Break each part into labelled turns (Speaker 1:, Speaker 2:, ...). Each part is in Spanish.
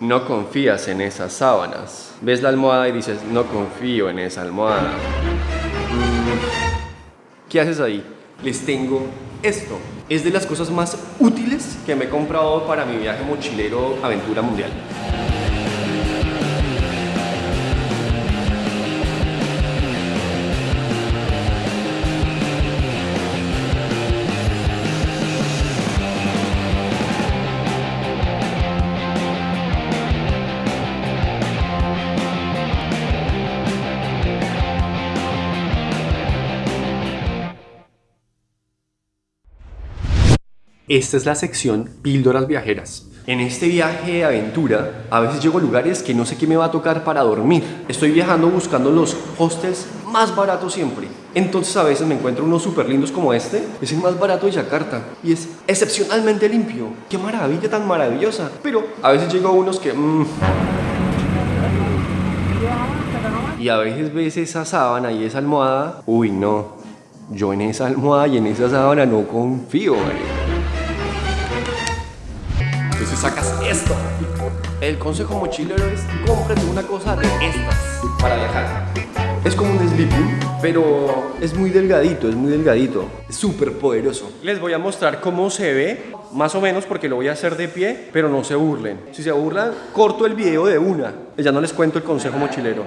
Speaker 1: no confías en esas sábanas. Ves la almohada y dices, no confío en esa almohada. ¿Qué haces ahí? Les tengo esto. Es de las cosas más útiles que me he comprado para mi viaje mochilero aventura mundial. Esta es la sección Píldoras Viajeras. En este viaje de aventura, a veces llego a lugares que no sé qué me va a tocar para dormir. Estoy viajando buscando los hostels más baratos siempre. Entonces a veces me encuentro unos súper lindos como este. Es el más barato de Yakarta y es excepcionalmente limpio. ¡Qué maravilla tan maravillosa! Pero a veces llego a unos que... Mm, y a veces ves esa sábana y esa almohada. Uy, no. Yo en esa almohada y en esa sábana no confío, entonces sacas esto. El consejo mochilero es cómprate una cosa de estas para viajar. Es como un sleeping, pero es muy delgadito, es muy delgadito. Es súper poderoso. Les voy a mostrar cómo se ve, más o menos porque lo voy a hacer de pie, pero no se burlen. Si se burlan, corto el video de una. Ya no les cuento el consejo mochilero.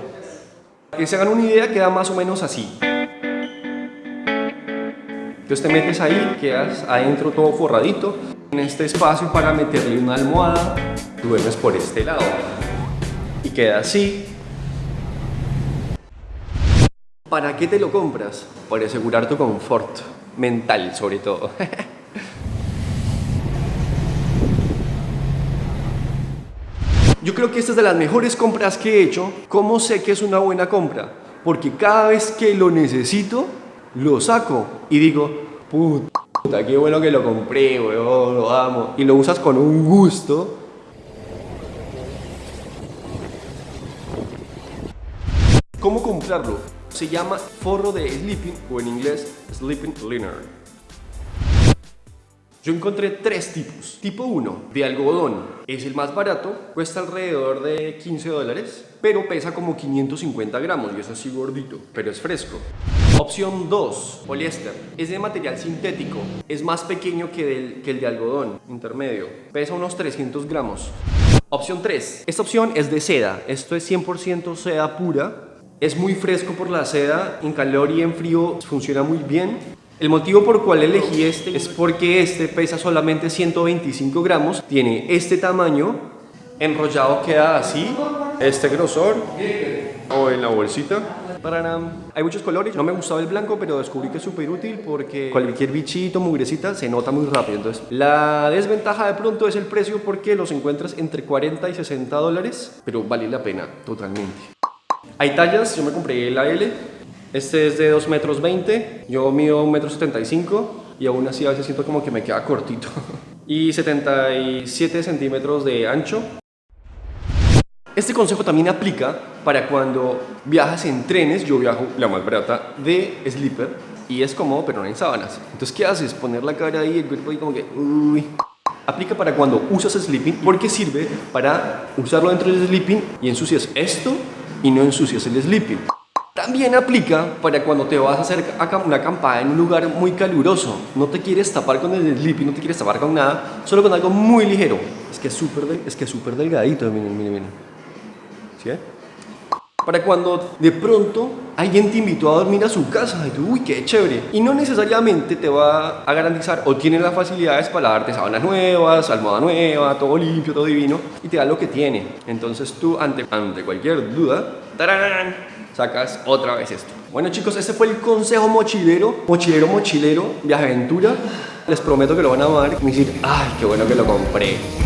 Speaker 1: Que se hagan una idea, queda más o menos así. Entonces te metes ahí, quedas adentro todo forradito en este espacio para meterle una almohada, duermes por este lado y queda así. ¿Para qué te lo compras? Para asegurar tu confort mental sobre todo. Yo creo que esta es de las mejores compras que he hecho. ¿Cómo sé que es una buena compra? Porque cada vez que lo necesito, lo saco y digo, puta Puta, qué bueno que lo compré, weón, lo amo. Y lo usas con un gusto. ¿Cómo comprarlo? Se llama forro de sleeping o en inglés sleeping liner. Yo encontré tres tipos. Tipo 1, de algodón. Es el más barato, cuesta alrededor de 15 dólares, pero pesa como 550 gramos y es así gordito, pero es fresco. Opción 2, poliéster. Es de material sintético, es más pequeño que, que el de algodón, intermedio. Pesa unos 300 gramos. Opción 3, esta opción es de seda. Esto es 100% seda pura. Es muy fresco por la seda, en calor y en frío funciona muy bien. El motivo por cual elegí este es porque este pesa solamente 125 gramos, tiene este tamaño, enrollado queda así, este grosor, o en la bolsita. Hay muchos colores, no me gustaba el blanco, pero descubrí que es súper útil porque cualquier bichito, mugrecita, se nota muy rápido. Entonces, la desventaja de pronto es el precio porque los encuentras entre 40 y 60 dólares, pero vale la pena totalmente. Hay tallas, yo me compré la L, este es de 2 metros 20, yo mido 1 metro 75 y aún así a veces siento como que me queda cortito. y 77 centímetros de ancho. Este consejo también aplica para cuando viajas en trenes, yo viajo la más barata de sleeper y es cómodo pero no en sábanas. Entonces, ¿qué haces? Poner la cara ahí, el cuerpo ahí como que... Uy. Aplica para cuando usas sleeping porque sirve para usarlo dentro del sleeping y ensucias esto y no ensucias el sleeping. También aplica para cuando te vas a hacer una acampada en un lugar muy caluroso. No te quieres tapar con el sleeping, no te quieres tapar con nada, solo con algo muy ligero. Es que es súper es que súper delgadito, miren, miren, miren. ¿Sí? Para cuando de pronto alguien te invitó a dormir a su casa y tú, uy, qué chévere. Y no necesariamente te va a garantizar o tiene las facilidades para darte sábanas nuevas, almohada nueva, todo limpio, todo divino y te da lo que tiene. Entonces tú, ante, ante cualquier duda, ¡tarán! sacas otra vez esto. Bueno chicos, este fue el consejo mochilero, mochilero, mochilero, viaje aventura. Les prometo que lo van a amar y decir, ay, qué bueno que lo compré.